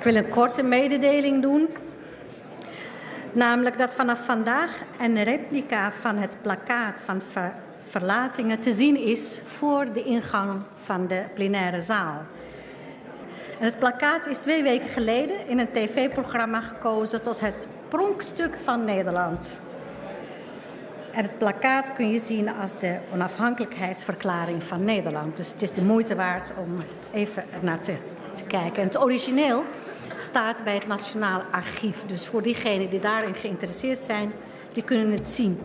Ik wil een korte mededeling doen. Namelijk dat vanaf vandaag een replica van het plakkaat van ver verlatingen te zien is voor de ingang van de plenaire zaal. En het plakkaat is twee weken geleden in een tv-programma gekozen tot het pronkstuk van Nederland. En het plakkaat kun je zien als de onafhankelijkheidsverklaring van Nederland. Dus het is de moeite waard om even naar te, te kijken. En het origineel staat bij het Nationaal Archief. Dus voor diegenen die daarin geïnteresseerd zijn, die kunnen het zien.